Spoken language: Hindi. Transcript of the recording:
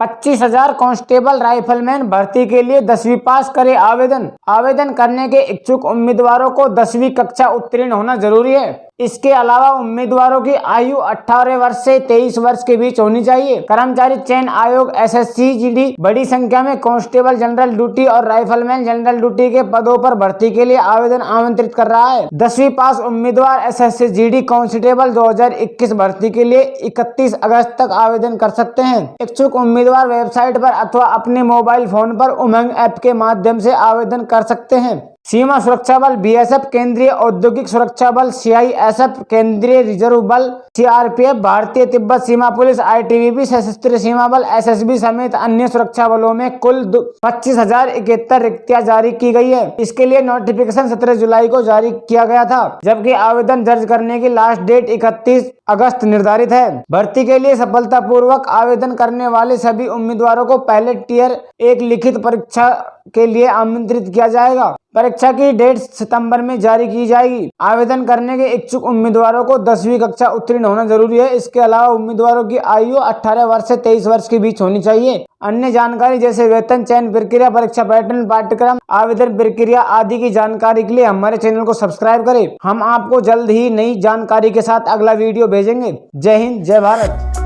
पच्चीस हज़ार कांस्टेबल राइफलमैन भर्ती के लिए दसवीं पास करे आवेदन। आवेदन करने के इच्छुक उम्मीदवारों को दसवीं कक्षा उत्तीर्ण होना ज़रूरी है। इसके अलावा उम्मीदवारों की आयु 18 वर्ष से 23 वर्ष के बीच होनी चाहिए। कर्मचारी चयन आयोग, एसएससी, जीडी, बड़ी संख्या में कांस्टेबल जनरल ड्यूटी और राइफलमैन जनरल ड्यूटी के पदों पर भर्ती के लिए आवेदन आमंत्रित कर रहा है। दसवीं पास उम्मीदवार S S C G constable 2021 भर्ती के लिए 31 अगस्त तक आवेदन कर सकते हैं। इच्छुक उम्मीदवार वेबसाइट पर अथवा अपने मोबाइल फ़ोन पर उमंग ऐप के माध्यम से आवेदन कर सकते हैं। सीमा सुरक्षा बल, बीएसएफ केंद्रीय औद्योगिक सुरक्षा बल, सीआईएसएफ केंद्रीय रिज़र्व बल, सीआरपीएफ, भारतीय तिब्बत सीमा पुलिस, आईटीबीपी, सशस्त्र सीमा बल, एसएसबी समेत अन्य सुरक्षा बलों में कुल पच्चीस हज़ार इकहत्तर रिक्तियाँ जारी की गई है। इसके लिए नोटिफिकेशन सत्रह जुलाई को जारी किया गया था, जबकि आवेदन दर्ज करने की लास्ट डेट इकतीस अगस्त निर्धारित है। भर्ती के लिए सफलतापूर्वक आवेदन करने वाले सभी उम्मीदवारों को पहले टीयर एक लिखित परीक्षा के लिए आमंत्रित किया जाएगा। परीक्षा की डेट सितंबर में जारी की जाएगी। आवेदन करने के इच्छुक उम्मीदवारों को दसवीं कक्षा उत्तीर्ण होना ज़रूरी है। इसके अलावा उम्मीदवारों की आयु 18 वर्ष से 23 वर्ष के बीच होनी चाहिए। अन्य जानकारी जैसे वेतन, चयन प्रक्रिया, परीक्षा पैटर्न, पाठ्यक्रम, आवेदन प्रक्रिया आदि की जानकारी के लिए हमारे चैनल को सब्सक्राइब करें। हम आपको जल्द ही नई जानकारी के साथ अगला वीडियो भेजेंगे। जय हिंद, जय भारत।